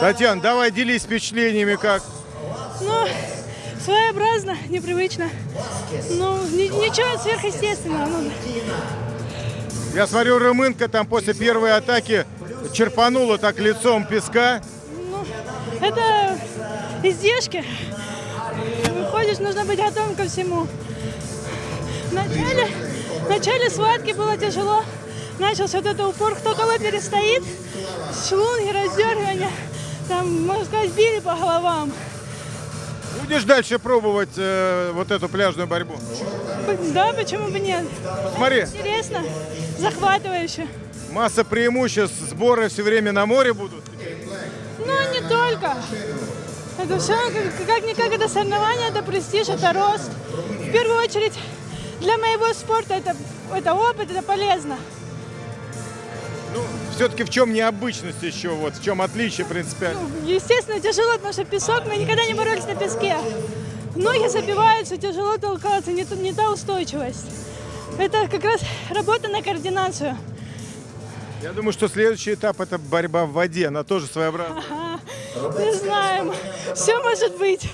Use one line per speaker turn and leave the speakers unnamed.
Татьяна, давай делись впечатлениями, как.
Ну, своеобразно, непривычно. Ну, ни- ничего сверхъестественного. Ну,
Я смотрю, Рымынка там после первой атаки черпанула так лицом песка.
ну, это издержки. Выходишь, нужно быть готовым ко всему. В начале, в начале схватки было тяжело. Начался вот этот упор, кто кого перестоит. Шлунги, раздергивания. Там, можно сказать, били по головам.
Будешь дальше пробовать э, вот эту пляжную борьбу?
Да, почему бы нет?
Смотри,
Интересно, захватывающе.
масса преимуществ, сборы все время на море будут.
Ну, не только. Это все, как- как-никак, это соревнование, это престиж, это рост. В первую очередь, для моего спорта это, это опыт, это полезно.
Ну, все-таки в чем необычность еще, вот в чем отличие принципиально?
Ну, естественно, тяжело, потому что песок, мы никогда не боролись на песке. Ноги забиваются, тяжело толкаться, не, та- не та устойчивость. Это как раз работа на координацию.
Я думаю, что следующий этап это борьба в воде, она тоже своеобразная.
Не знаем, все может быть.